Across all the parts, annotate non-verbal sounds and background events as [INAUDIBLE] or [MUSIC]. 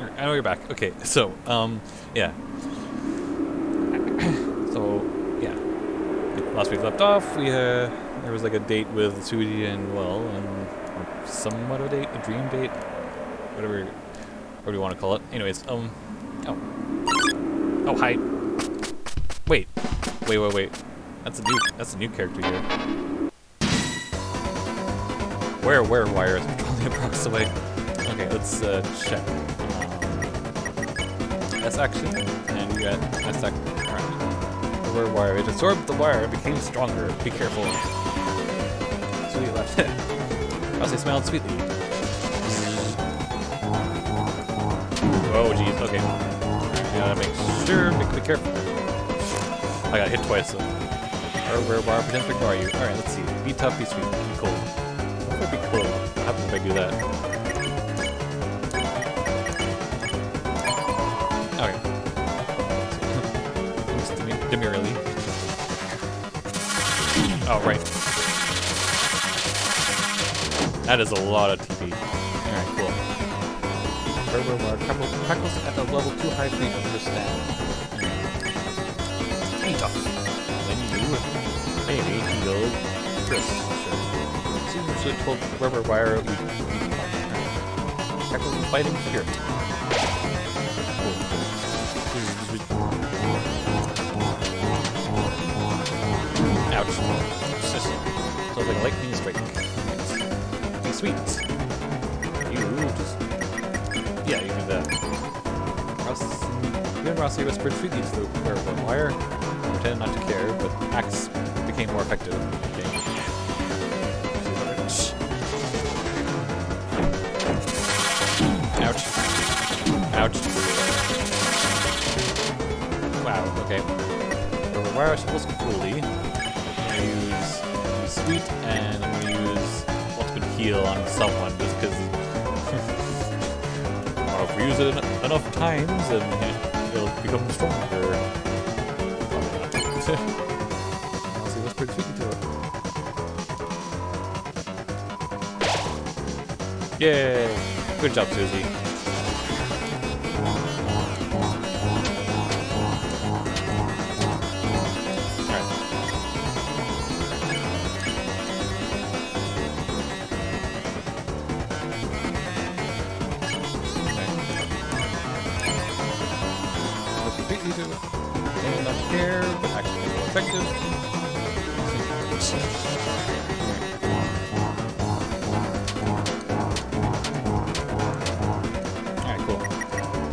I know you're back. Okay, so, um, yeah. [COUGHS] so, yeah. Last week we left off, we, uh, there was like a date with Susie and, well, and somewhat of a date, a dream date, whatever, whatever you want to call it. Anyways, um, oh. Oh, hi. Wait. Wait, wait, wait. That's a new, that's a new character here. Where, where, wire is only blocks away. Okay, let's, uh, check. S action, and uh, you got S action. Alright. Where wire? It absorbed the wire, it became stronger. Be careful. Sweet left. Ralsei smiled sweetly. Oh jeez, okay. You gotta make sure, be, be careful. I got hit twice, so. Or wire pretend to you. Alright, let's see. Be tough, be sweet, be cold. What would be cold? What happens if I do that? Oh, right. That is a lot of TP. Alright, cool. Turbo Crackles at a level too high for you to understand. Tough. When you maybe heal Kris. Seems you should have told Rubber Wire you Crackles is fighting spirit. So like lightning strike. Be sweet. You just Yeah, you do that. Ross and Ralsei whispered sweetly to the wearable wire. Pretended not to care, but Axe became more effective. Okay. Ouch. Ouch. Wow, okay. The wire supposed use, use sweet and I'm gonna use ultimate heal on someone just because uh, [LAUGHS] if we use it en enough times and it'll become stronger. Probably not. I'll see what's pretty sweet to it. Yay! Good job, Susie.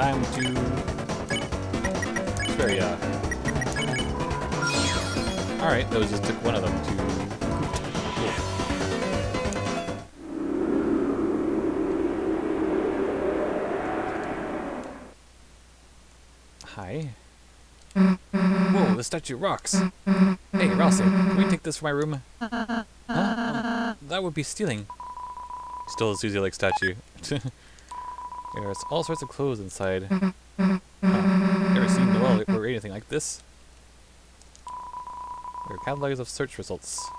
To spare ya. Alright, those just took one of them to. Hi. Whoa, the statue rocks. Hey, Ralsei, can we take this from my room? Huh? That would be stealing. Still a Susie-like statue. [LAUGHS] There's all sorts of clothes inside. Huh. Never seen Noelle mm-hmm. or anything like this. There are catalogs of search results.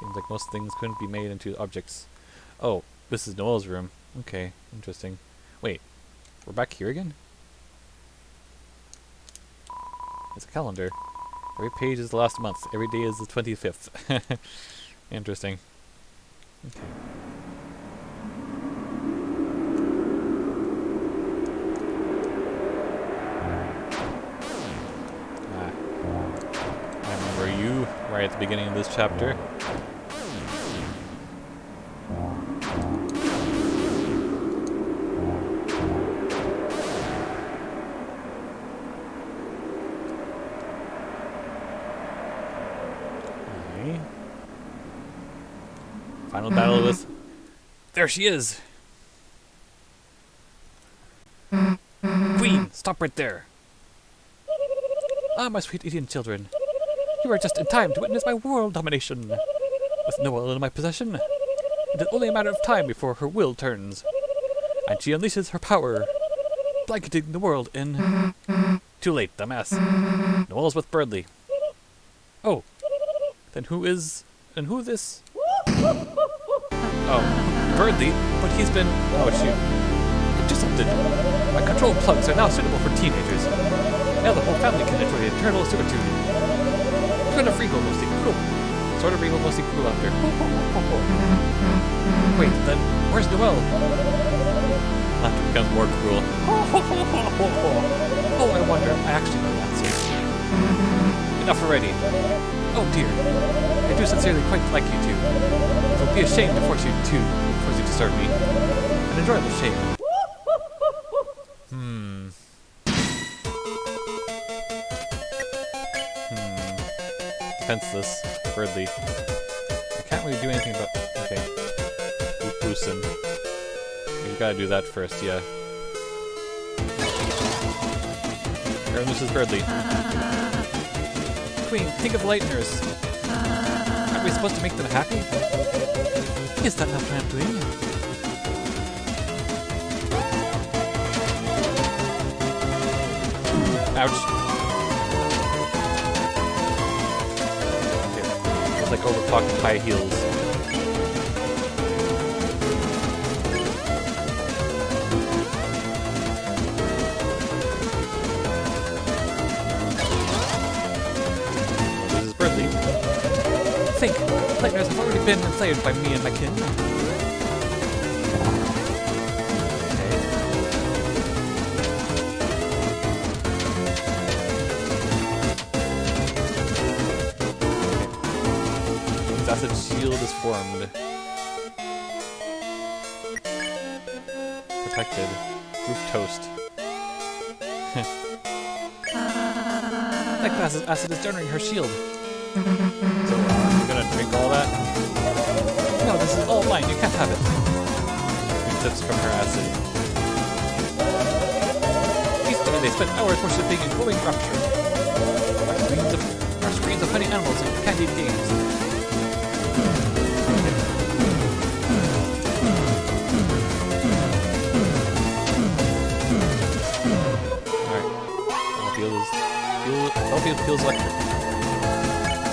Seems like most things couldn't be made into objects. Oh, this is Noelle's room. Okay, interesting. Wait, we're back here again? It's a calendar. Every page is the last month. Every day is the 25th. [LAUGHS] Interesting. Okay. Right at the beginning of this chapter. Okay. Final battle with. [CLEARS THROAT] There she is! Queen, stop right there! Ah, my sweet Indian children. You are just in time to witness my world domination. With Noelle in my possession, it is only a matter of time before her will turns. And she unleashes her power, blanketing the world in... Too late, dumbass. Noelle's with Berdly. Oh, then who is... and who this... Oh, Berdly? But he's been... Oh, shoot. Something. My control plugs are now suitable for teenagers. Now the whole family can enjoy eternal servitude. Sort of regal, mostly cruel. Sort of regal, mostly cruel out there. Wait, then where's Noelle? Laughter becomes more cruel. oh, I wonder. I actually know the answer. Enough already. Oh dear. I do sincerely quite like you two. It will be a shame to force you to force you to serve me. An enjoyable shame. Defenseless. I can't really do anything about. Okay. Loosen. You gotta do that first, yeah. This is Berdly. Queen, think of Lightners. Aren't we supposed to make them happy? Is that not what I'm doing? Ouch. It's like overclocked high heels. This is Berdly. Think, Lightners have already been enslaved by me and my kin. Is formed. Protected. Group toast. [LAUGHS] that glass acid is generating her shield. So, uh, you're gonna drink all that? No, this is all mine. You can't have it. He sips from her acid. They spend hours worshipping and glowing rapture. Our screens of, our screens of funny animals and candied games. Feel, feels electric.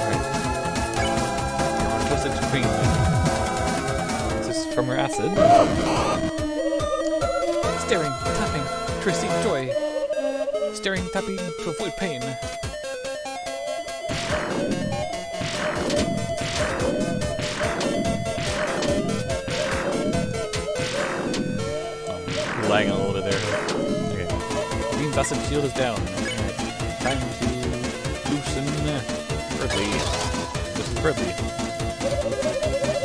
Alright. Twisted Queen. This is from her acid. Staring, tapping, to receive joy. Staring, tapping to avoid pain. Lagging a little bit there. Okay. Green Acid Shield is down. Time Is Until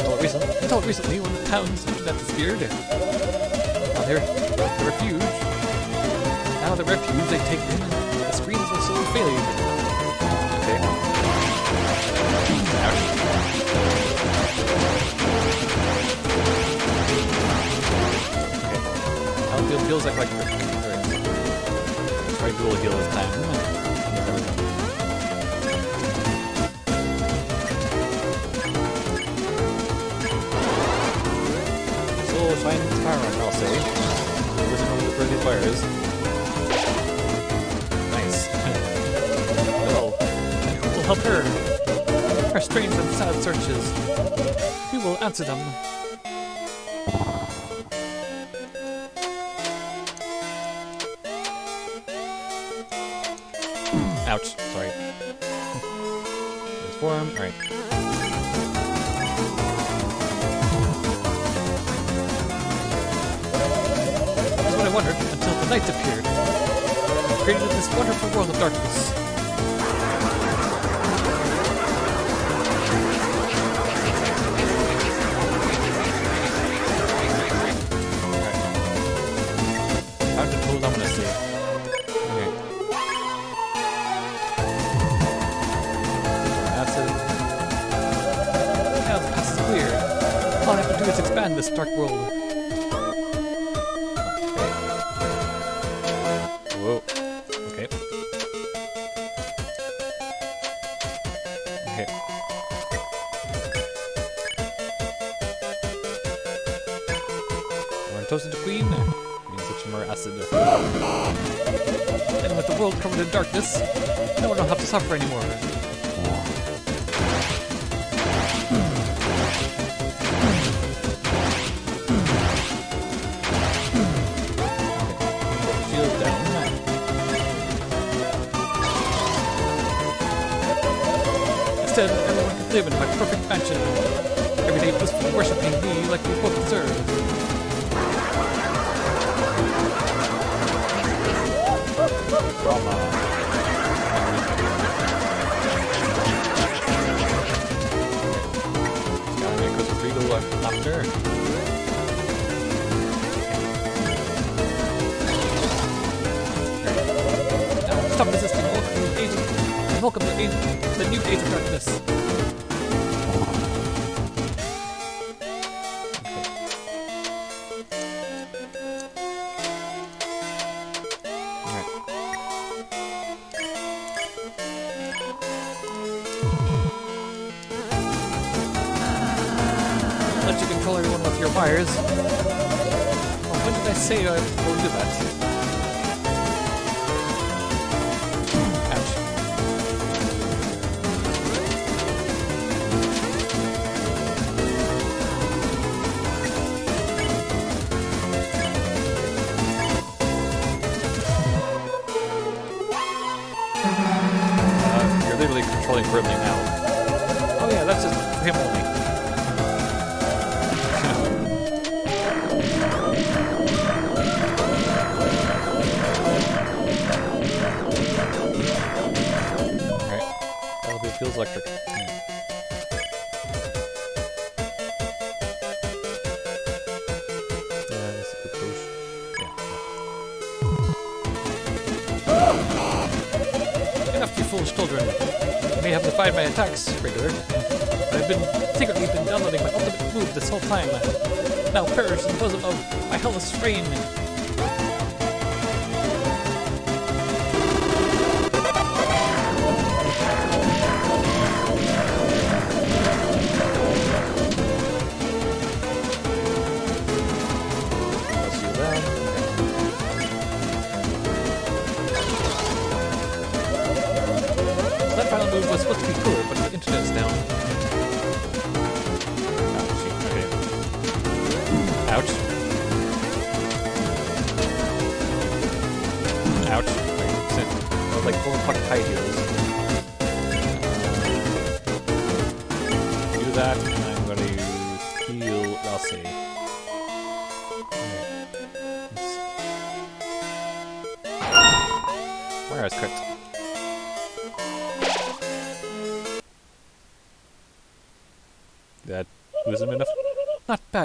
oh, recently, until recently, when the town's internet disappeared. Now they're the refuge. Now the refuge they take in, the screens will slowly fade. Okay. Ouch. Okay. Battlefield feels like like Alright. Try dual heal this time. Soul shines Pyron, I'll say. Listen to the pretty fires. Nice. well, will help her? Her strange and sad searches. We will answer them. Ouch, sorry. [LAUGHS] Transform, alright. I wondered until the night appeared. and created this wonderful world of darkness. Okay. Acid. Is. All I have to do is expand this dark world. this. I don't have to suffer anymore. Instead, everyone could live in my perfect mansion. Every day blissfully worshipping me like we both deserve. drama. Now, stop resisting. Welcome to the age welcome to the, age, the new age of darkness. Foolish children. You may have defied my attacks, regular. But I've been secretly been downloading my ultimate move this whole time. Now perish in the bosom of my hellish reign.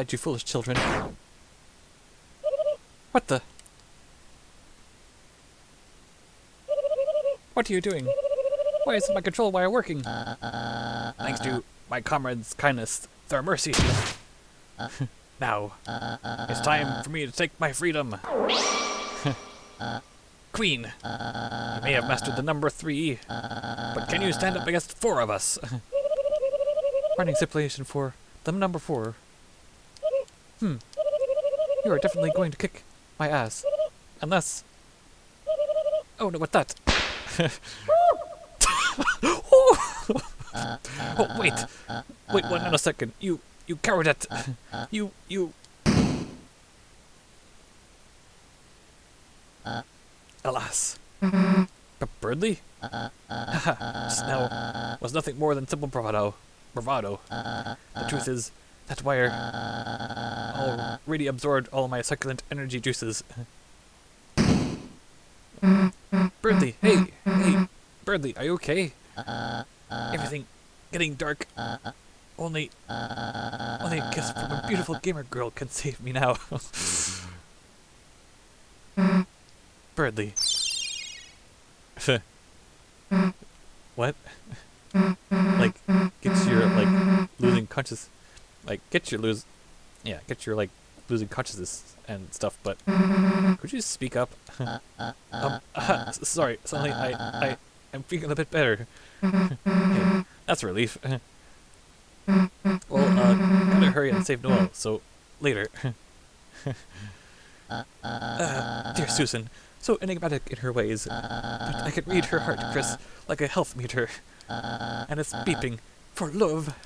Bad, you foolish children. What the? What are you doing? Why isn't my control wire working? Thanks to my comrade's kindness, their mercy. [LAUGHS] now, it's time for me to take my freedom. [LAUGHS] Queen, you may have mastered the number three, but can you stand up against four of us? [LAUGHS] Running stipulation for the number four. Hmm. You are definitely going to kick my ass. Unless. Oh no, what that? [LAUGHS] oh, wait. Wait one uh, uh, nanosecond. You. You cowardette. Uh, you. You. Alas. But Berdly? Just now was nothing more than simple bravado. Bravado. The truth is, that wire already absorbed all my succulent energy juices. Berdly, hey, hey, Berdly, are you okay? Everything getting dark. Only, only a kiss from a beautiful gamer girl can save me now. [LAUGHS] Berdly. [LAUGHS] what? like, gets your, like, losing conscious... Like, get your lose... Yeah, get your, like, losing consciousness and stuff, but... [LAUGHS] Could you speak up? Uh, uh, [LAUGHS] um, uh, [LAUGHS] sorry, uh, suddenly I, I, I'm feeling a bit better. Hey, that's a relief. well, uh, gotta hurry and save Noelle, so later. uh, ah, dear Susan, so enigmatic in her ways, but I can read her heart, Kris, like a health meter. And it's beeping for love. [LAUGHS]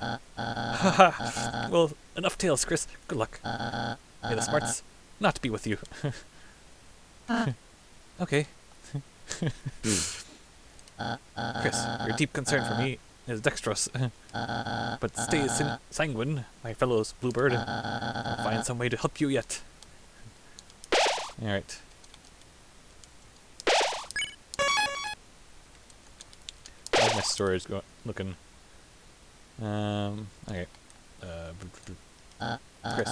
Well, enough tales, Kris. Good luck. May the smarts not to be with you. [LAUGHS] okay. [LAUGHS] Kris, your deep concern for me is dexterous. but stay sanguine, my fellows, Bluebird. I'll find some way to help you yet. Alright. How's my storage go- looking? Um, okay. Uh, uh Kris,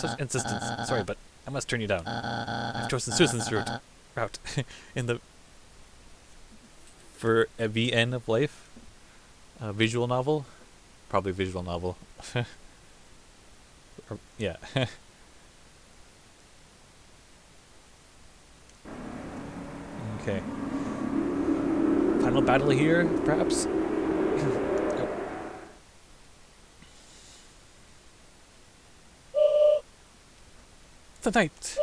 such uh, insistence. Uh, Sorry, but I must turn you down. I've chosen Susan's route, route [LAUGHS] in the for a VN of life, a visual novel, probably visual novel. [LAUGHS] Or- yeah. [LAUGHS] okay. Final battle here, perhaps. [CLEARS THROAT] the night.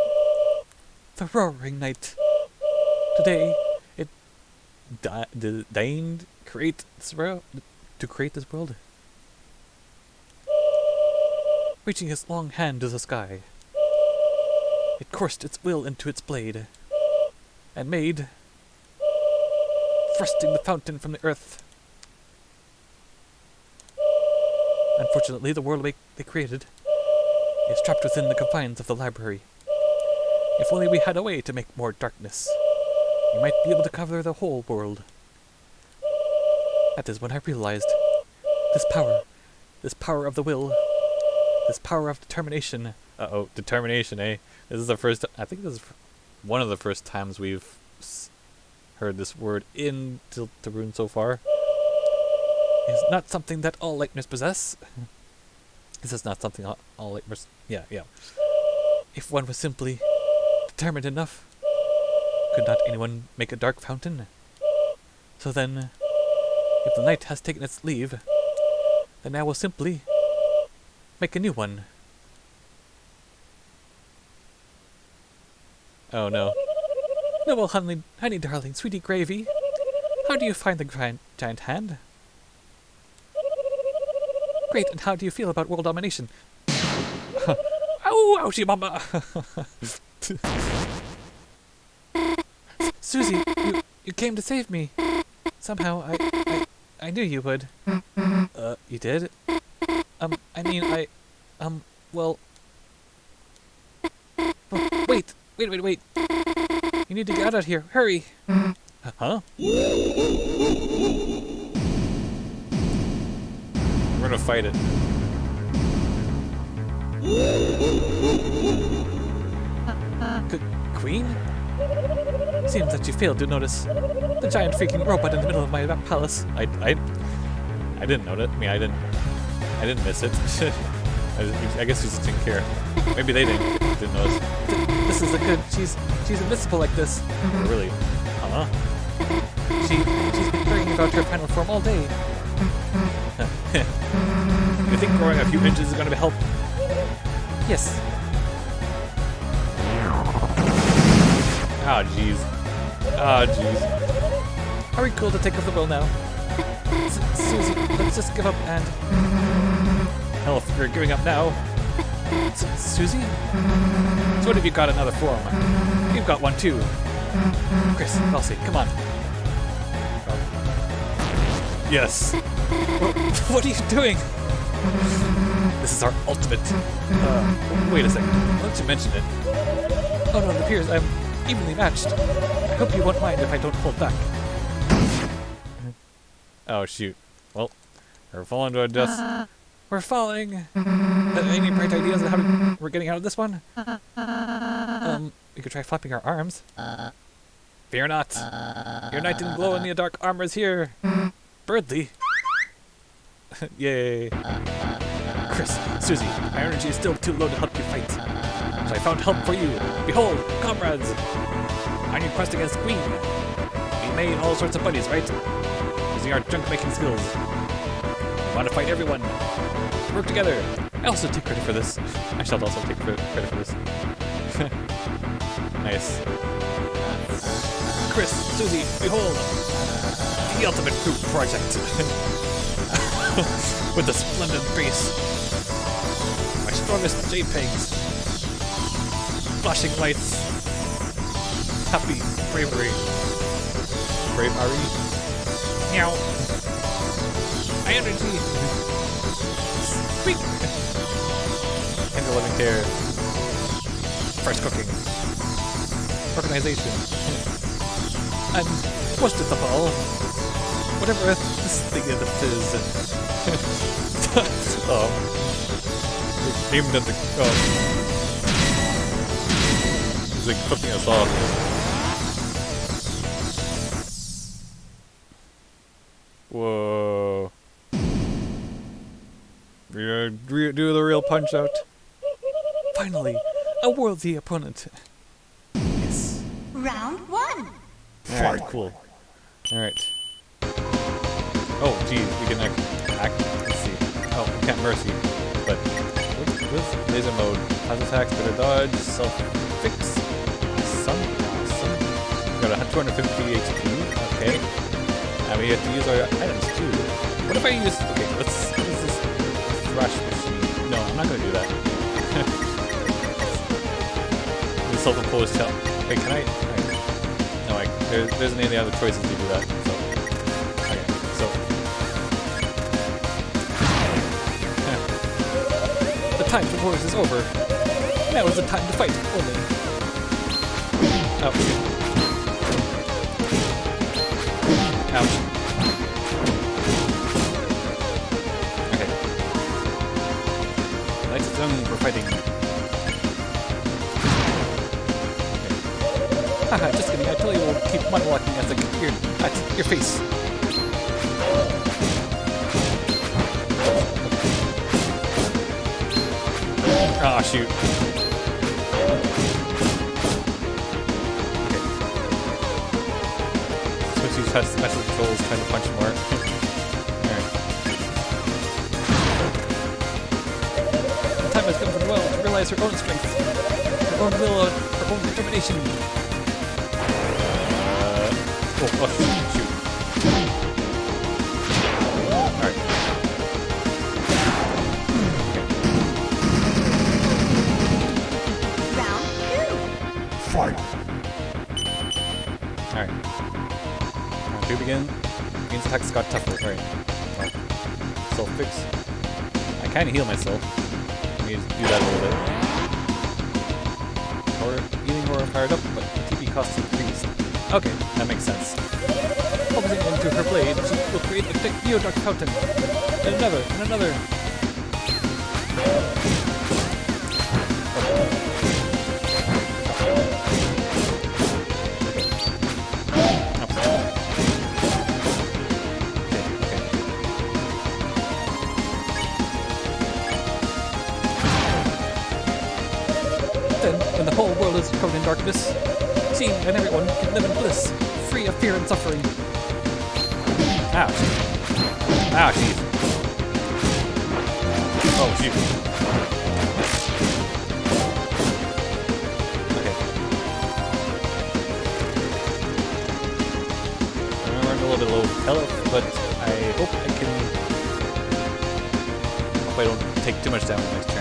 The roaring night. Today, it di- deigned create this world to create this world. Reaching its long hand to the sky, it coursed its will into its blade, and made, thrusting the fountain from the earth. Unfortunately, the world they created is trapped within the confines of the library. If only we had a way to make more darkness, we might be able to cover the whole world. That is when I realized this power, this power of the will, this power of determination. Uh oh, determination, eh? This is the first. I think this is one of the first times we've heard this word in Deltarune so far. Is not something that all Lightners possess. [LAUGHS] This is not something all. Yeah, yeah. If one was simply determined enough, could not anyone make a dark fountain? So then, if the night has taken its leave, then I will simply make a new one. Oh no. Noble honey, honey darling, sweetie gravy. How do you find the giant hand? Great, and how do you feel about world domination? [LAUGHS] Ow, ouchie mama! [LAUGHS] Susie, you, you came to save me. Somehow, I, I, I knew you would. Uh, you did? Um, I mean, I, um, well... Oh, wait, wait, wait, wait. You need to get out of here, hurry! [LAUGHS] Huh? We're gonna fight it. Qu- Queen? Seems that you failed to notice the giant freaking robot in the middle of my palace. I, I, I didn't notice. I mean, I didn't, I didn't miss it. [LAUGHS] I, I guess you just didn't care. Maybe they didn't, didn't notice. This is a good. She's, she's invincible like this. Really? Huh? She, she's been worrying about her final form all day. You think growing a few inches is going to help? Yes. Oh, jeez. Oh, jeez. Are we cool to take off the will now? Susie, let's just give up and... Hell, if you're giving up now... S- Susie? So what have you got another form? You've got one too. Kris, Elsie, come on. Yes. [LAUGHS] What are you doing? This is our ultimate. Uh, wait a second. Why don't you mention it? Oh no, it appears I'm evenly matched. I hope you won't mind if I don't hold back. Oh shoot. Well, we're falling to a dust. We're falling. Uh, any bright ideas on how we- we're getting out of this one? Um, we could try flapping our arms. Fear not. Your knight in glow in the dark armor is here. Berdly. [LAUGHS] Yay. Kris, Susie, my energy is still too low to help you fight. So I found help for you. Behold, comrades! On your quest against Queen. We made all sorts of buddies, right? Using our junk making skills. We want to fight everyone. Work together. I also take credit for this. I shall also take credit credit for this. [LAUGHS] nice. Kris, Susie, behold! The ultimate group project. [LAUGHS] [LAUGHS] With a splendid base. My strongest JPEGs. Flashing lights. Happy bravery. Bravery. Meow. Energy! Squeak! Handle living care. Fresh cooking. Organization. And most of all, whatever this thing is. Oh. Aimed at the. Oh. He's like flipping us off. Whoa. Re- re- do the real punch out. Finally, a worthy opponent. Yes. Round one. Alright, cool. Alright. Oh, geez, we can act. Let's see. Oh, can't mercy. But, this? Laser mode. Has attacks, better dodge, self fix. Some. Some. Got a 250 HP. Okay. And we have to use our items too. What if I use. Okay, let's. What is this? Thrash machine. No, I'm not gonna do that. [LAUGHS] the self imposed help. Wait, can I. I no, like, there, there isn't any other choices to do that. So, time for wars is over. Now is the time to fight, only. Ouch. Ouch. Okay. Light is on for fighting. Haha, [LAUGHS] just kidding. I tell you we'll keep monologuing as I get your, at your face. Ah, shoot. Okay. Switch these special controls, trying to punch more. Alright. The time has come for to realize her own strength, her own will, her own determination. Got tougher. Alright. Self fix. I kinda heal myself. Let me just do that a little bit. Or healing or fired up, but TP cost increased. Okay, that makes sense. Focusing into her blade, she will create a thick Neodark fountain. And another, and another. Darkness, she and everyone can live in bliss, free of fear and suffering. Ah. Ah, Ouch. Ouch, jeez. Oh, shoot. Okay. I'm a little bit low health, but I hope I can... Hope I don't take too much damage next turn.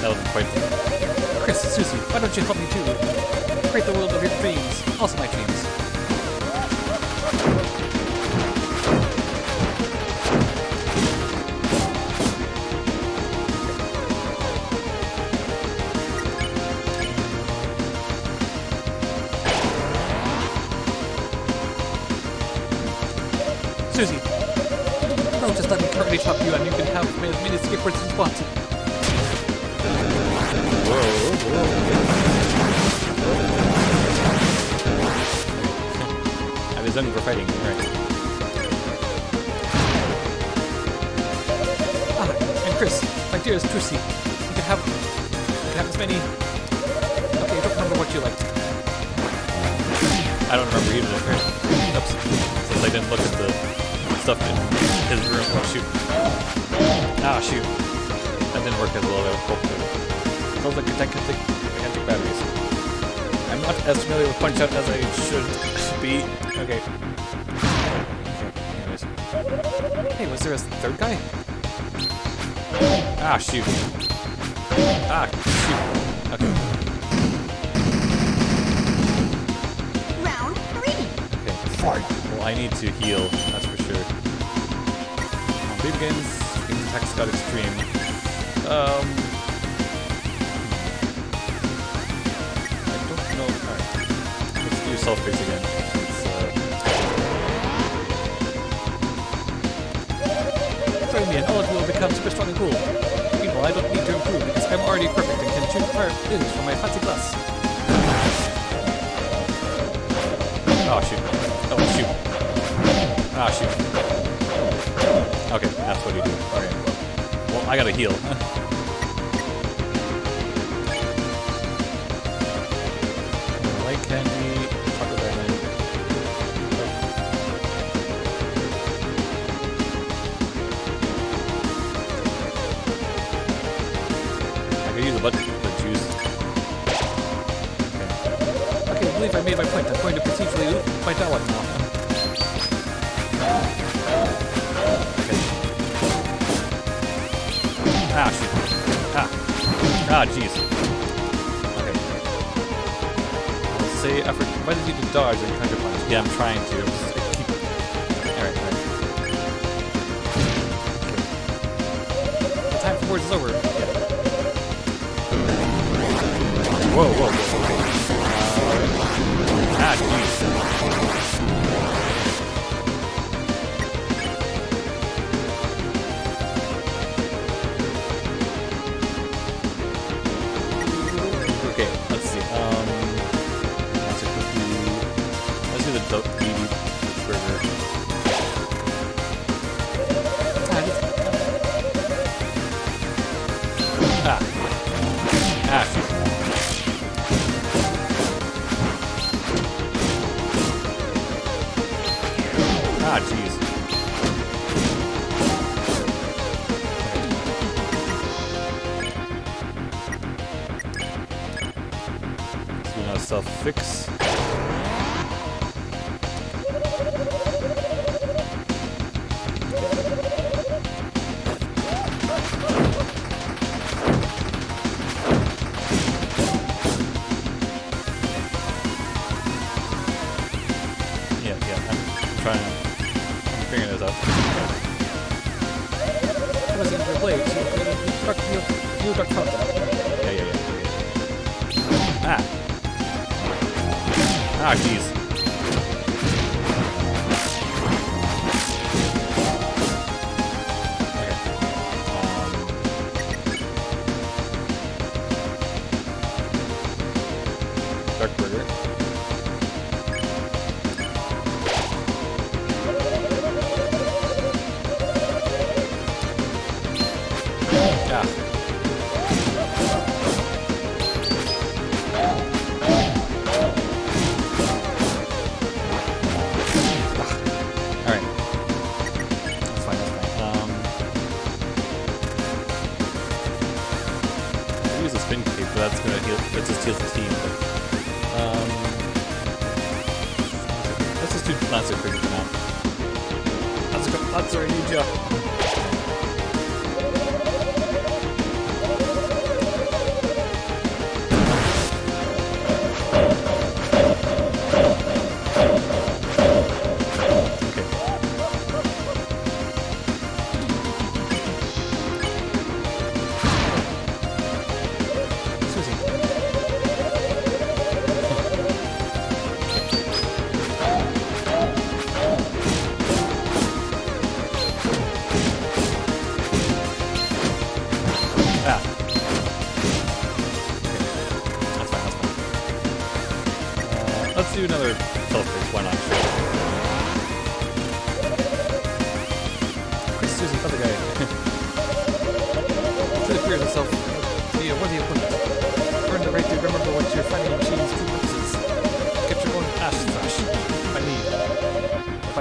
That wasn't quite... Kris, Susie, why don't you help me too? Create the world of your dreams, also my dreams. Susie, no, just let me currently chop you and you can have as many skippers as you want. Was for fighting, right. Ah, and Kris, my dearest Trucy, you can have you can have as many Okay, I don't remember what you liked. I don't remember either? Oops. Since I didn't look at the stuff in his room. Oh shoot. Ah shoot. That didn't work as well as I it would. Sounds like gigantic, gigantic batteries. I'm not as familiar with Punch Out as I should be. Okay. Okay. Hey, was there a third guy? Ah, shoot. Ah, shoot. Okay. Round three. Okay. I need to heal, that's for sure. Baby Games, Games Attacks got extreme. Um, Alright. Let's self base again. It's, uh... Me and all of you will become super strong and cool. Meanwhile, I don't need to improve because I'm already perfect and can choose fire physics from my fancy class. Oh shoot. Oh shoot. Ah shoot. Okay, that's what you do. Okay. Well, I gotta heal. [LAUGHS] loop my dialogue now. Okay. Ah, shoot. Ah. Ah, jeez. Okay. Say effort invited you to dodge and counter punch. Yeah, I'm trying to. Just. Alright. Time is over. Yeah. Whoa, whoa, whoa. Uh, ah, jeez.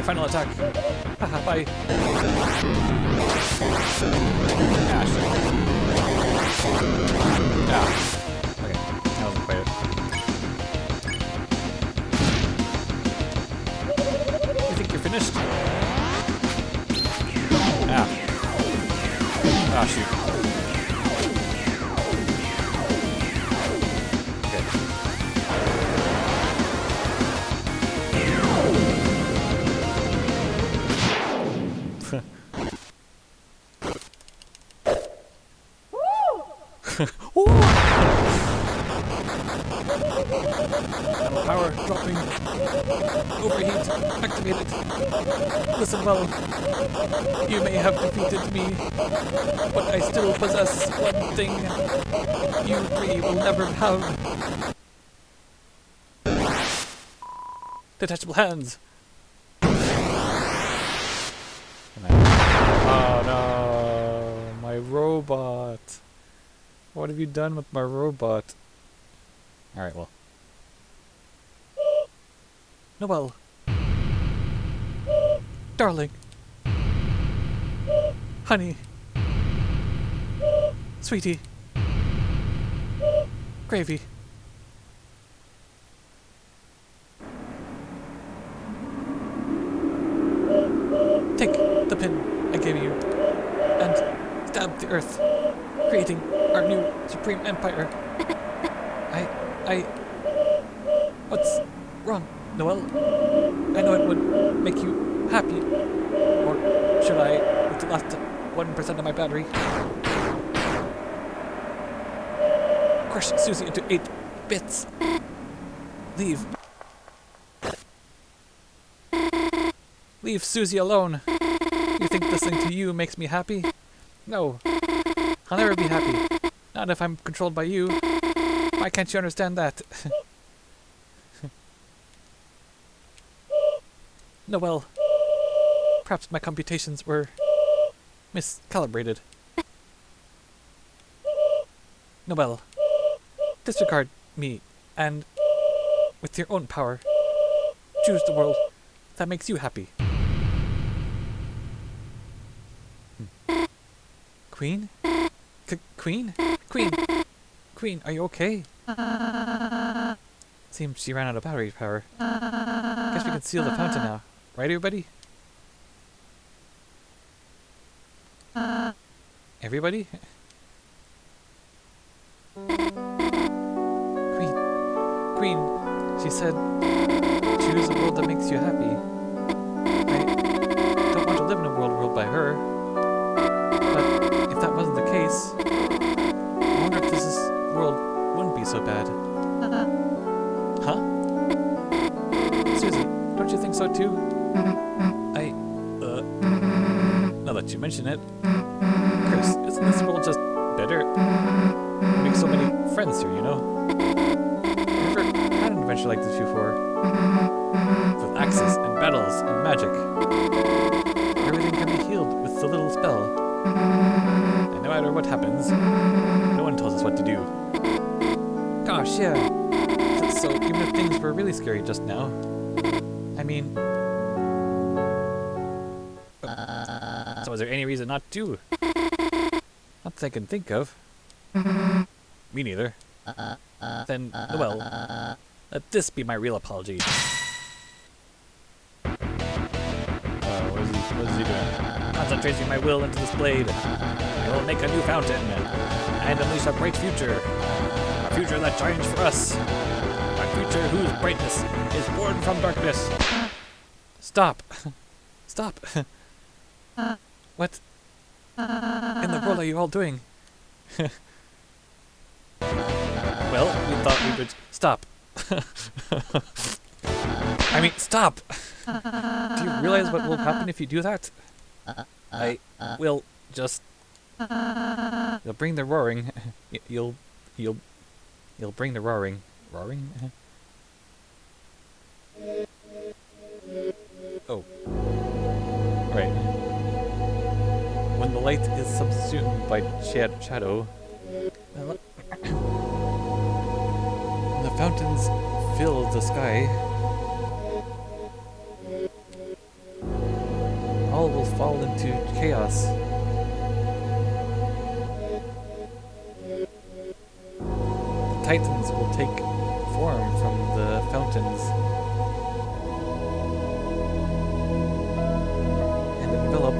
Final attack. [LAUGHS] Bye. Ash. Ah. Possess one thing you three will never have. Detachable hands. Oh no, my robot. What have you done with my robot? Alright, well. Noelle. Darling. Honey. Sweetie. Gravy. Take the pin I gave you and stab the earth, creating our new supreme empire. [LAUGHS] I, I, what's wrong, Noelle? I know it would make you happy. Or should I, with the last 1% of my battery, crush Susie into eight bits? Leave. Leave Susie alone. You think listening to you makes me happy? No. I'll never be happy. Not if I'm controlled by you. Why can't you understand that? [LAUGHS] Noelle. Perhaps my computations were miscalibrated. Noelle. Disregard me and, with your own power, choose the world that makes you happy. Hmm. Queen? C Queen? Queen! Queen, are you okay? Seems she ran out of battery power. Guess we can seal the fountain now. Right, everybody? Everybody? Queen. She said, choose a world that makes you happy. I don't want to live in a world ruled by her. But if that wasn't the case, I wonder if this is, world wouldn't be so bad. [LAUGHS] Huh? Susie, don't you think so too? I, uh, now that you mention it, Kris, isn't this world just better? Make so many friends here, you know? Never had an adventure like this before. Mm-hmm. With axes and battles and magic. Everything can be healed with a little spell. Mm-hmm. And no matter what happens, no one tells us what to do. Gosh, yeah. So, so even if things were really scary just now, I mean... So is there any reason not to? Not that I can think of. Mm-hmm. Me neither. Then, well, let this be my real apology. Uh, what is he, what is he doing? Concentrating my will into this blade, I will make a new fountain and unleash a bright future. A future that shines for us. A future whose brightness is born from darkness. Stop. [LAUGHS] Stop. [LAUGHS] what in the world are you all doing? [LAUGHS] well, we thought we would stop. [LAUGHS] I mean, stop! do you realize what will happen if you do that? I will just. You'll bring the roaring. [LAUGHS] You'll, you'll, you'll bring the roaring. Roaring? Oh. Right. When the light is subsumed by shad- shadow, fountains fill the sky, all will fall into chaos. The titans will take form from the fountains and envelop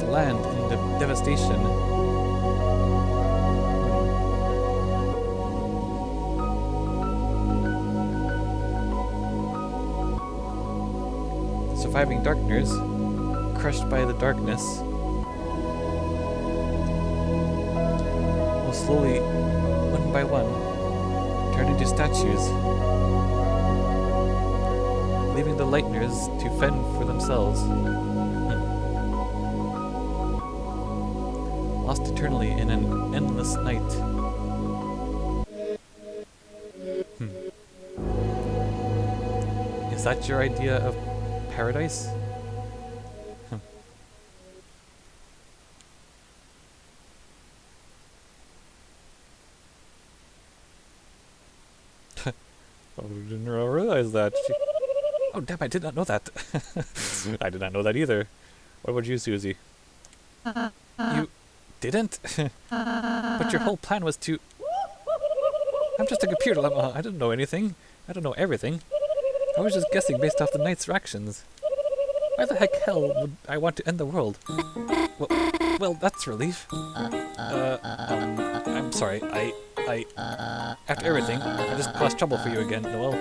the land in de- devastation. Surviving Darkners, crushed by the darkness, will slowly one by one, turn into statues, leaving the Lightners to fend for themselves. [LAUGHS] Lost eternally in an endless night. Hmm. Is that your idea of paradise? [LAUGHS] Oh, didn't realize that. She- oh, damn, I did not know that. [LAUGHS] I did not know that either. What about you, Susie? You didn't? [LAUGHS] but your whole plan was to... I'm just a computer. I didn't know anything. I don't know everything. I was just guessing based off the knight's reactions. Why the heck hell would I want to end the world? Well, well that's relief. Uh, um, I'm sorry. I, I, after everything, I just caused trouble for you again, Noelle.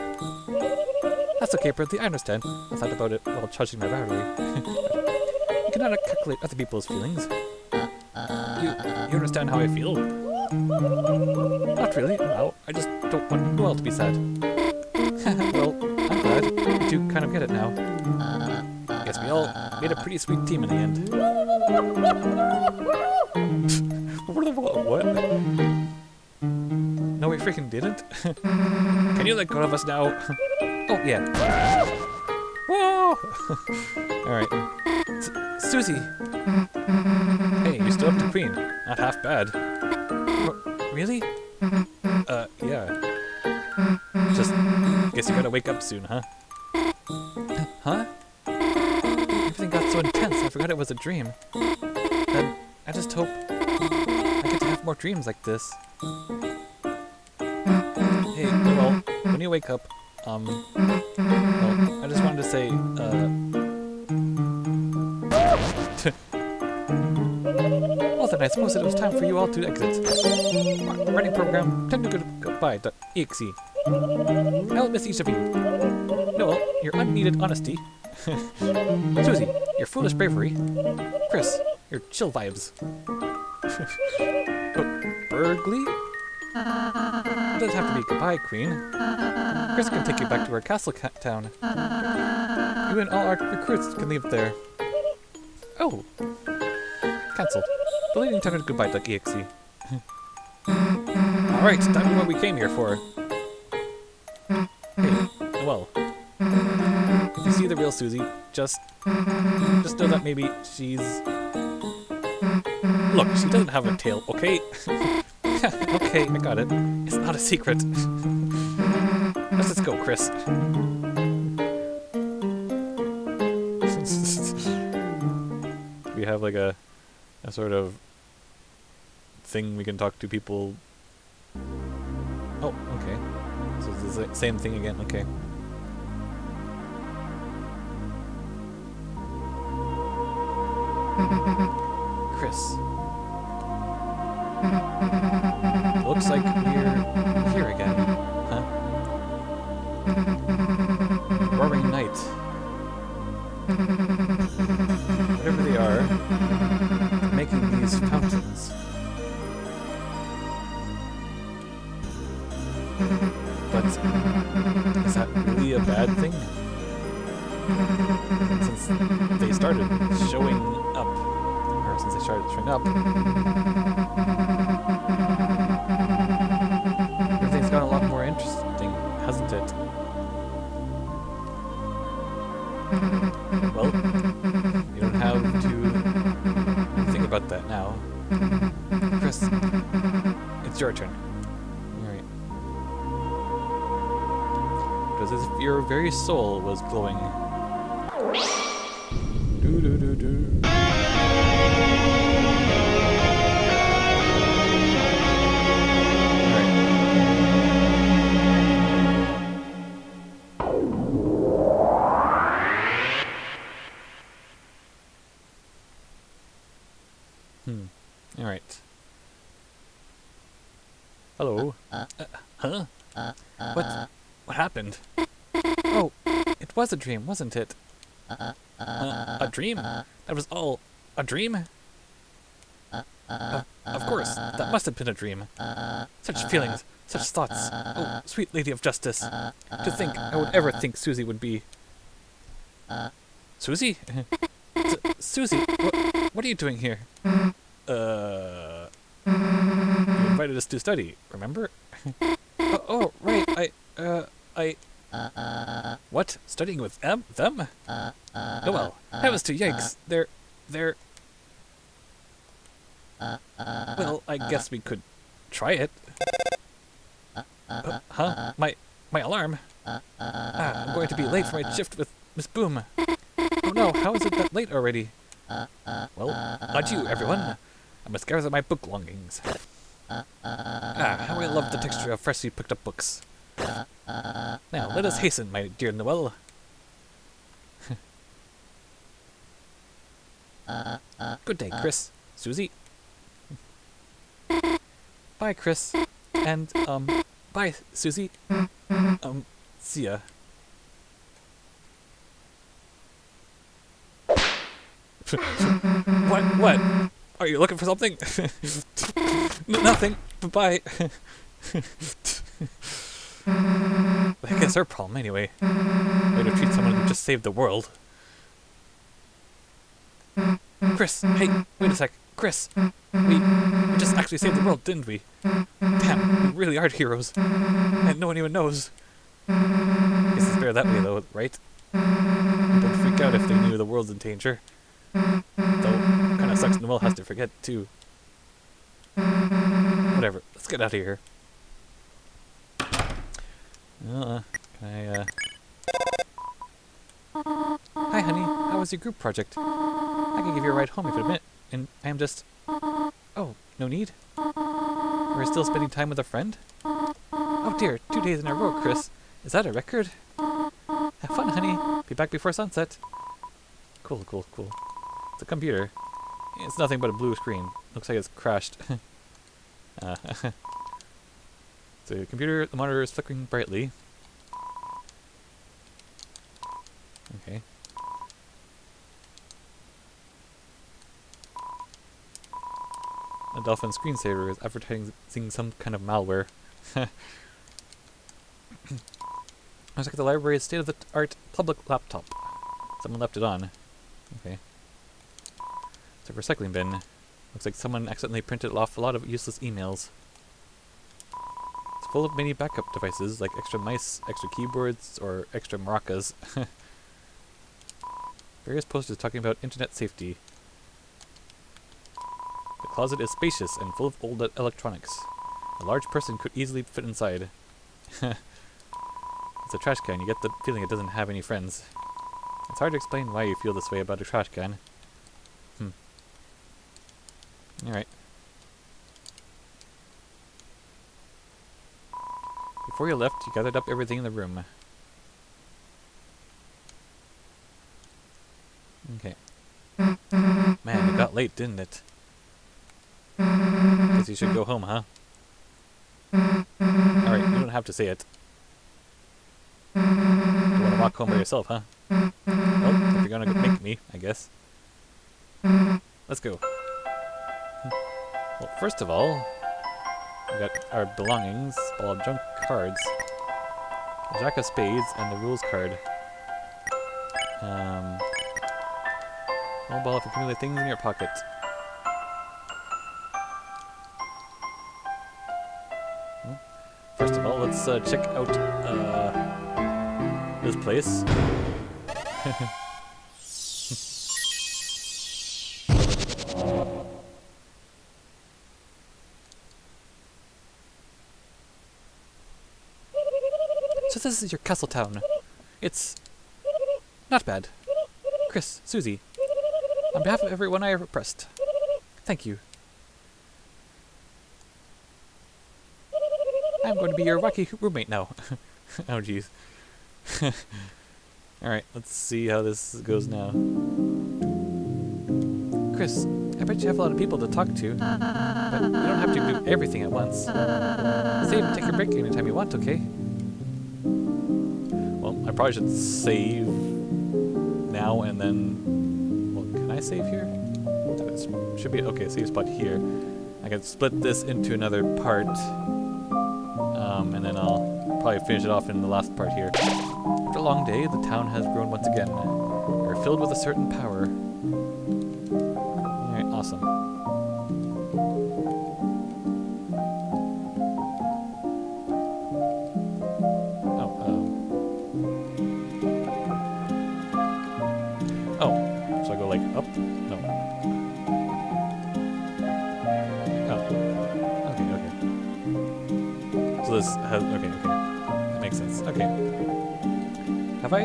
That's okay, Berdly, I understand. I thought about it while charging my battery. [LAUGHS] you cannot calculate other people's feelings. You, you understand how I feel? Not really, no. I just don't want Noelle to be sad. [LAUGHS] well, I'm glad. You kind of get it now. Guess we all made a pretty sweet team in the end. [LAUGHS] what? No, we freaking didn't. [LAUGHS] Can you let go of us now? [LAUGHS] oh, yeah. Whoa! Alright. Susie! Hey, you're still up to Queen. Not half bad. R- really? Uh, yeah. Guess you gotta wake up soon, huh? Huh? Everything got so intense, I forgot it was a dream. I just hope I get to have more dreams like this. Hey, well, when you wake up, um, well, I just wanted to say, uh... [LAUGHS] well then, I suppose it was time for you all to exit. Running program, time to go goodbye.exe. I'll miss each of you. Noelle, your unneeded honesty. [LAUGHS] Susie, your foolish bravery. Kris, your chill vibes. [LAUGHS] But Berdly? It doesn't have to be goodbye, Queen. Kris can take you back to our castle ca- town. You and all our recruits can leave there. Oh. Cancelled. Deleting time goodbye.exe. [LAUGHS] Alright, time for what we came here for. Real Susie, just just know that maybe she's Look, she doesn't have a tail, okay? [LAUGHS] okay, I got it. It's not a secret. Let's just go, Kris. [LAUGHS] we have like a a sort of thing we can talk to people. Oh, okay. So it's the same thing again. Okay. Kris. [LAUGHS] soul was glowing. Do do do a dream, wasn't it? Uh, a dream? That was all a dream? Of, of course, that must have been a dream. Such feelings, such thoughts. Oh, sweet lady of justice. To think I would ever think Susie would be. Susie? Su- Susie, what, what are you doing here? Uh. You invited us to study, remember? [LAUGHS] oh, oh, right, I, uh, I. What? Studying with them? Them? Oh well, heavens to yikes, they're. they're. Well, I guess we could try it. Uh, huh? My my alarm. Ah, I'm going to be late for my shift with Miss Boom. Oh no, how is it that late already? Well, adieu, everyone. I must gather my book longings. Ah, how I love the texture of freshly picked up books. Now, let us hasten, my dear Noelle. Good day, Kris. Susie. Bye, Kris. And, um, bye, Susie. Um, see ya. [LAUGHS] what? What? Are you looking for something? [LAUGHS] Nothing. Bye. [LAUGHS] I guess her problem anyway. Way to treat someone who just saved the world. Kris, hey, wait a sec. Kris, we, we just actually saved the world, didn't we? Damn, we really are heroes. And no one even knows. Guess it's better that way though, right? Don't freak out if they knew the world's in danger. Though, kinda sucks Noelle has to forget too. Whatever, let's get out of here. Uh, can I, uh... Hi, honey. How was your group project? I can give you a ride home if you admit. And I am just... Oh, no need? We're still spending time with a friend? Oh dear, two days in a row, Kris. Is that a record? Have fun, honey. Be back before sunset. Cool, cool, cool. It's a computer. It's nothing but a blue screen. Looks like it's crashed. [LAUGHS] uh, [LAUGHS] the computer, the monitor is flickering brightly. Okay. A Dolphin screensaver is advertising some kind of malware. [COUGHS] Looks like the library's state-of-the-art public laptop. Someone left it on. Okay. It's a recycling bin. Looks like someone accidentally printed off a lot of useless emails. Full of many backup devices, like extra mice, extra keyboards, or extra maracas. [LAUGHS] Various posters talking about internet safety. The closet is spacious and full of old electronics. A large person could easily fit inside. [LAUGHS] it's a trash can, you get the feeling it doesn't have any friends. It's hard to explain why you feel this way about a trash can. Hmm. Alright. Before you left, you gathered up everything in the room. Okay. Man, it got late, didn't it? Guess you should go home, huh? Alright, you don't have to say it. You want to walk home by yourself, huh? Well, if you're gonna go make me, I guess. Let's go. Hmm. Well, first of all, we got our belongings, ball of junk cards, jack of spades, and the rules card. Um, one ball if you accumulate things in your pocket. Hmm. First of all, let's uh, check out uh, this place. [LAUGHS] this is your castle town. It's not bad. Kris, Susie, on behalf of everyone I have oppressed, thank you. I'm going to be your wacky roommate now. [LAUGHS] oh jeez. [LAUGHS] Alright, let's see how this goes now. Kris, I bet you have a lot of people to talk to, but you don't have to do everything at once. Save and take a break anytime you want, okay? Probably should save now and then... Well, can I save here? this should be okay. Save spot here. I can split this into another part, um, and then I'll probably finish it off in the last part here. After a long day, the town has grown once again. We're filled with a certain power. Alright, awesome. No. Oh. Okay, okay. So this has, okay, okay. That makes sense. Okay. Have I?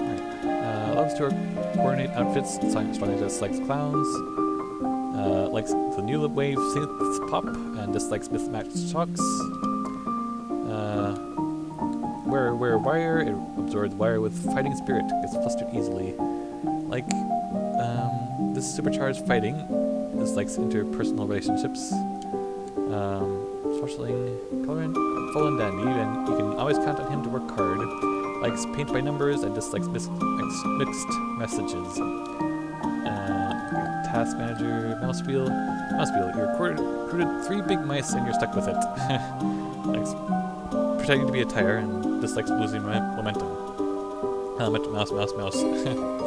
Alright. Uh, loves to coordinate outfits, strongly dislikes clowns, uh, likes the new wave synth pop, and dislikes mismatched shocks. Uh, where where wire, it absorbs wire with fighting spirit, gets flustered easily. Like, um, this supercharged fighting dislikes interpersonal relationships. Um, colorant, full and dandy, and you can always count on him to work hard. Likes paint by numbers and dislikes mis- mix- mixed messages. Uh, Tasque Manager, mouse wheel. Mauswheel, you recruited three big mice and you're stuck with it. [LAUGHS] Likes pretending to be a tire and dislikes losing mo- momentum. Helmet, mouse, mouse, mouse. [LAUGHS]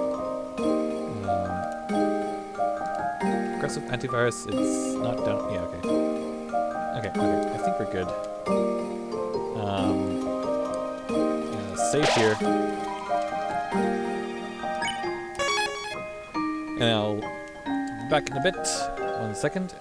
aggressive antivirus, it's not done. Yeah, okay. Okay, okay, I think we're good. Um, yeah, save here. And I'll be back in a bit. One second.